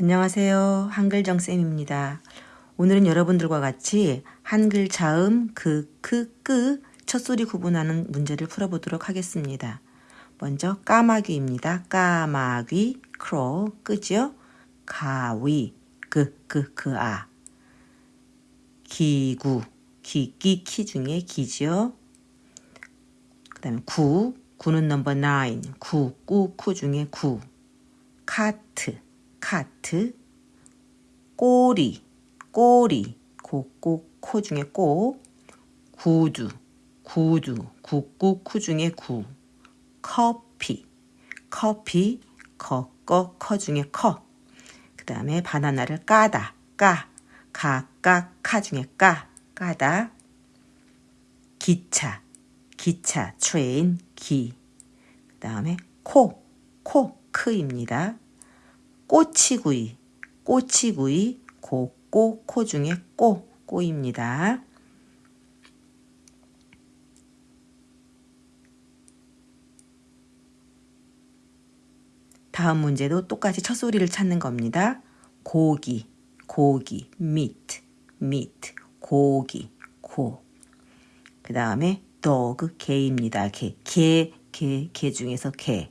안녕하세요. 한글정쌤입니다. 오늘은 여러분들과 같이 한글 자음 그, 크, 끄 첫소리 구분하는 문제를 풀어보도록 하겠습니다. 먼저 까마귀입니다. 까마귀, crow, 끄죠? 가위, 그, 그, 그, 아. 기구, 기, 기, 키 중에 기죠? 그 다음에 구, 구는 number nine, 구, 꾸, 쿠 중에 구. 카트, 카트, 꼬리, 꼬리, 고, 꼬, 코 중에 꼬, 구두, 구두, 구구, 쿠 중에 구, 커피, 커피, 거, 꺼, 커 중에 커. 그 다음에 바나나를 까다, 까, 가, 까, 카 중에 까, 까다. 기차, 기차, train, 기. 그 다음에 코, 코, 크입니다. 꼬치구이, 꼬치구이, 고, 꼬, 코 중에 꼬, 꼬입니다. 다음 문제도 똑같이 첫 소리를 찾는 겁니다. 고기, 고기, meat, meat, 고기, 고. 그 다음에 dog, 개입니다. 개, 개, 개, 개 중에서 개.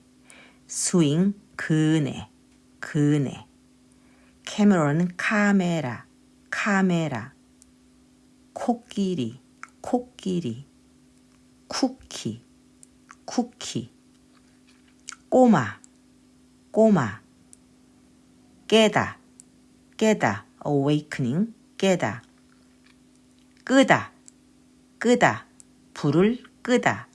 스윙, 그네, 그네. 캐머런은 카메라, 카메라. 코끼리, 코끼리. 쿠키, 쿠키. 꼬마, 꼬마. 깨다, 깨다. awakening, 깨다. 끄다, 끄다. 불을 끄다.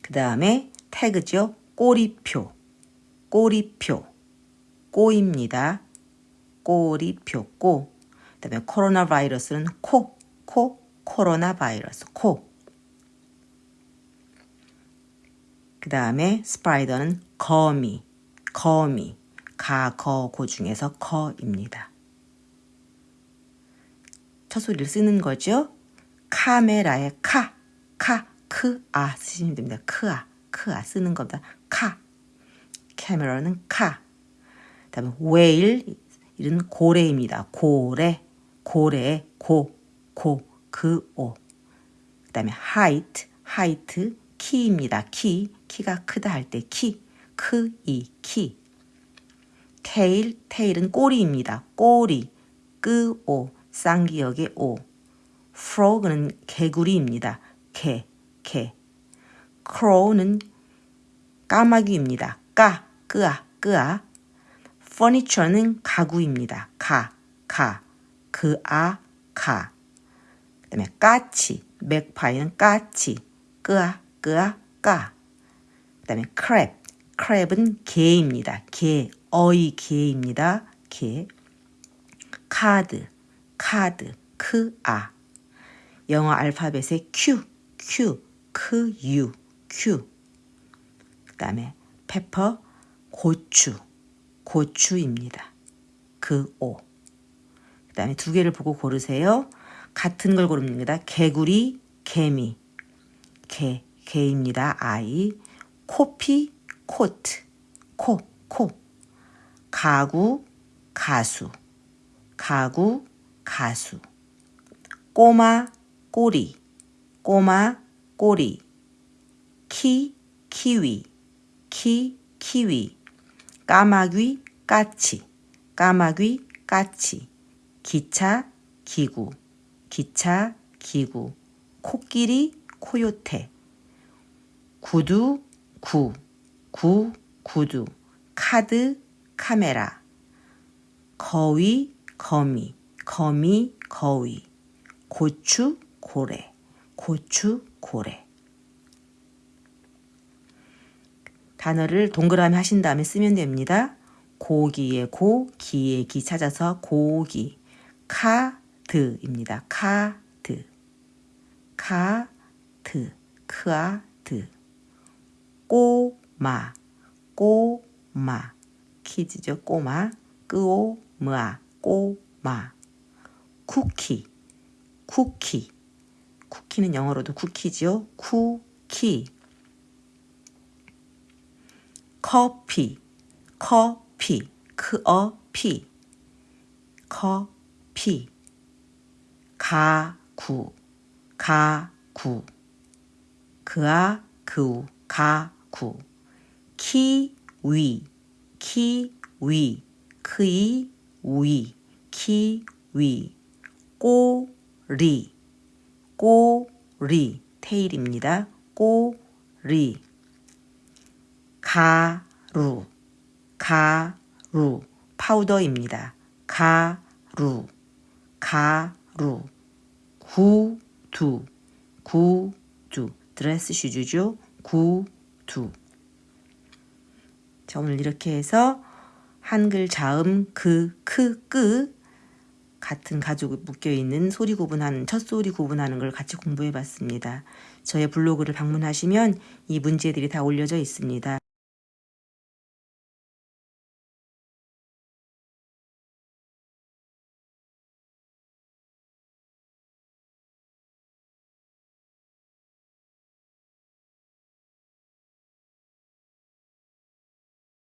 그 다음에 태그죠. 꼬리표, 꼬리표, 꼬입니다. 꼬리표, 꼬. 그 다음에 코로나 바이러스는 코, 코, 코로나 바이러스, 코. 그 다음에 스파이더는 거미, 거미, 가, 거, 고 중에서 거입니다. 첫 소리를 쓰는 거죠. 카메라의 카, 카, 크, 아 쓰시면 됩니다. 크 아, 크 아 쓰는 겁니다. 카. camera는 카. 다음에 whale 이는 고래입니다. 고래, 고래, 고, 고, 그, 오. 그 다음에 height, height, 키입니다. 키, 키가 크다 할 때 키, 크, 이, 키. 테일, 테일은 꼬리입니다. 꼬리, 끄, 오, 쌍기역의 오. frog는 개구리입니다. 개, 개. crow는 까마귀입니다. 까, 끄아, 끄아. furniture는 가구입니다. 가, 가, 그아, 가. 그 다음에 까치, 맥파이는 까치, 끄아, 끄아, 까. 그 다음에 crab, crab은 개입니다. 개, 어이 개입니다. 개. 카드, 카드, 크아. 영어 알파벳의 Q, Q, 크, U, Q. 그 다음에 페퍼, 고추, 고추입니다. 그 오. 그 다음에 두 개를 보고 고르세요. 같은 걸 고릅니다. 개구리, 개미. 개, 개입니다. 아이. 코피, 코트. 코, 코. 가구, 가수. 가구, 가수. 꼬마, 꼬리. 꼬마, 꼬리. 키, 키위. 키, 키위. 까마귀, 까치. 까마귀, 까치. 기차, 기구. 기차, 기구. 코끼리, 코요테. 구두, 구. 구, 구두. 카드, 카메라. 거위, 거미. 거미, 거위. 고추, 고래. 고추, 고래. 단어를 동그라미 하신 다음에 쓰면 됩니다. 고기의 고, 기의 기 찾아서 고기. 카드입니다. 카드. 카드. 크아드. 꼬마. 꼬마. kids죠. 꼬마. 끄오마. 꼬마. 쿠키. 쿠키. 쿠키는 영어로도 쿠키죠. 쿠키. 커피, 커피, 커피 커피 가구 가구 그아 그우 가구 키위 키위 크이 위 키위 꼬리 꼬리 테일입니다. 꼬리 가 루 가루 파우더입니다. 가루 가루 구두 구두 dress shoes죠. 구두 자 오늘 이렇게 해서 한글 자음 그, 크, 끄 같은 가죽 묶여 있는 소리 구분하는 첫 소리 구분하는 걸 같이 공부해 봤습니다. 저의 블로그를 방문하시면 이 문제들이 다 올려져 있습니다.